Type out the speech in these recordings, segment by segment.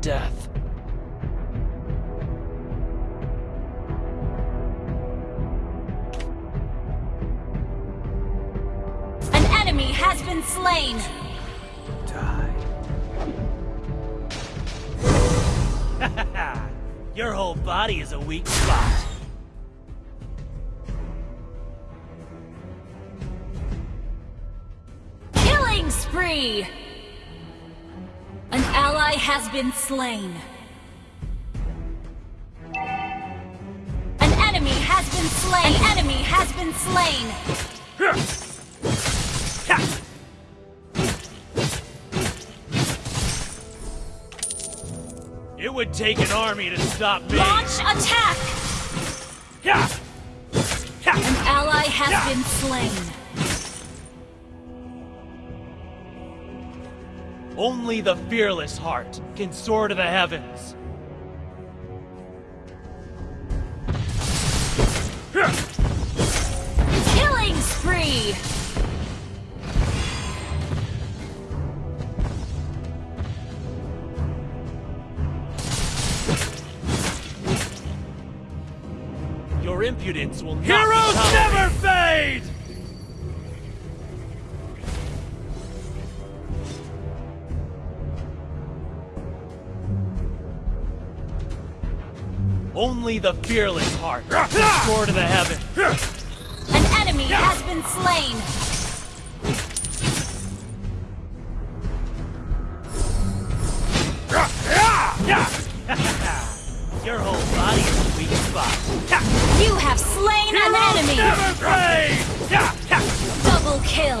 death. An enemy has been slain. Die. Your whole body is a weak spot. Killing spree. An ally has been slain. An enemy has been slain. An enemy has been slain. It would take an army to stop me. Launch attack. An ally has been slain. Only the fearless heart can soar to the heavens. Killing spree. Your impudence will not be Heroes never fade! Only the fearless heart can soar to the heavens. An enemy has been slain. Your whole body is a weak spot. You have slain an enemy. Never fade! Double kill.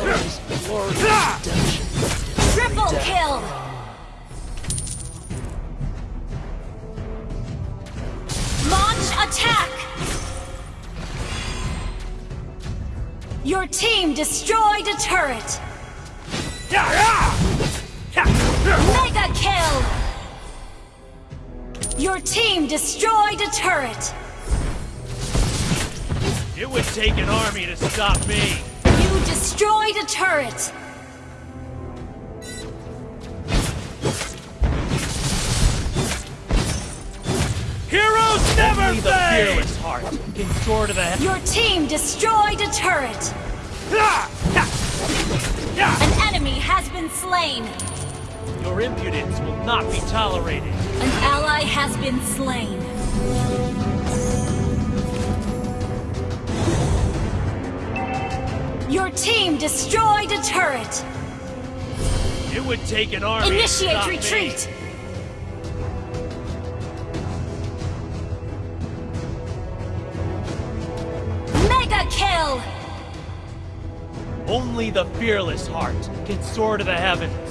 Attack. Your team destroyed a turret. Mega kill. Your team destroyed a turret. It would take an army to stop me. You destroyed a turret. Fearless heart can soar to the heavens. Your team destroyed a turret. An enemy has been slain. Your impudence will not be tolerated. An ally has been slain. Your team destroyed a turret. It would take an army to Initiate stop me. Only the fearless heart can soar to the heavens.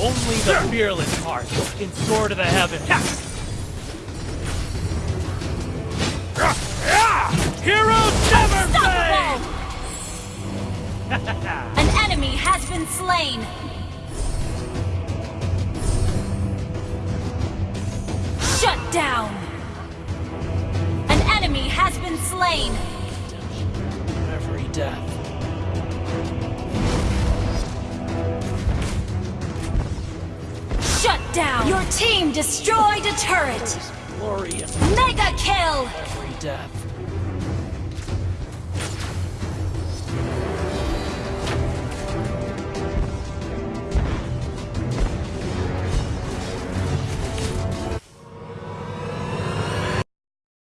Only the fearless heart can soar to the heavens. Heroes never fade! An enemy has been slain. Shut down. An enemy has been slain. Every death. Shut down. Your team destroyed a turret glory of mega kill. Every death.